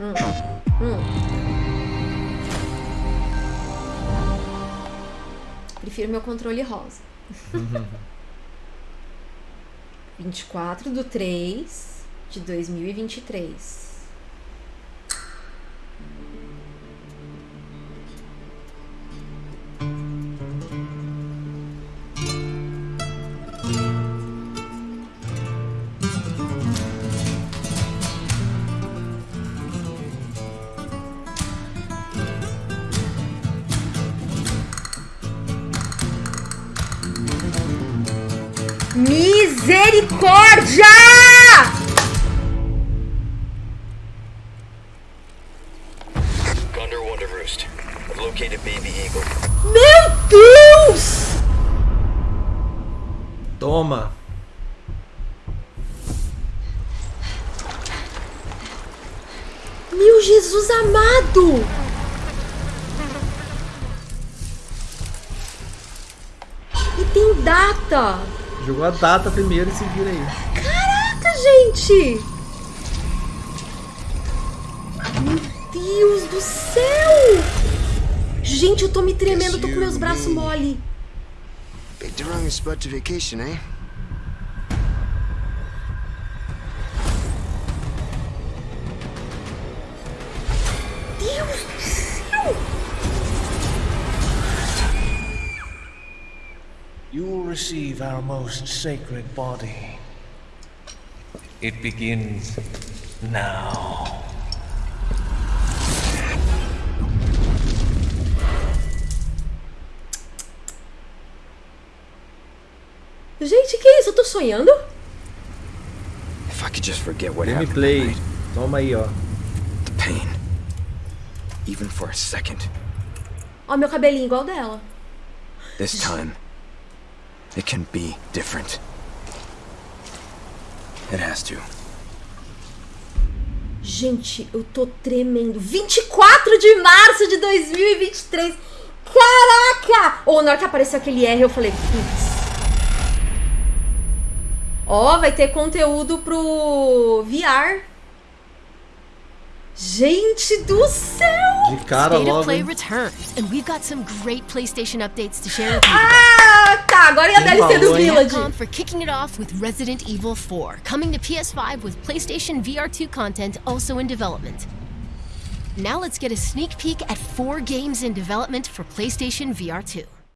Hum. Hum. Prefiro meu controle rosa. 24 do 3 de 2023. Misericórdia! Condor One to Roost. I've located Baby Eagle. Meu Deus! Toma. Meu Jesus amado! Tem data! Jogou a data primeiro e se vira aí. Caraca, gente! Meu Deus do céu! Gente, eu tô me tremendo, tô com meus braços mole. Picked the wrong spot to vacation, eh? You will receive our most sacred body. It begins now. Gente, que isso? Eu tô sonhando? If I could just forget what happened that Gameplay. night. Toma aí, ó. The pain. Even for a second. Ó, meu cabelinho igual dela. This time, it can be different. It has to. Gente, eu tô tremendo. 24 de março de 2023. Caraca! Ou na hora que apareceu aquele R, eu falei, putz. Ó, vai ter conteúdo pro VR. Gente do céu! De cara State logo. Play hein? returns, and we've got some great PlayStation updates to share with you. Ah, tá. Agora é a Quem DLC do? Village. Capcom for kicking it off with Resident Evil 4, coming to PS5 with PlayStation VR2 content also in development. Now let's get a sneak peek at four games in development for PlayStation VR2.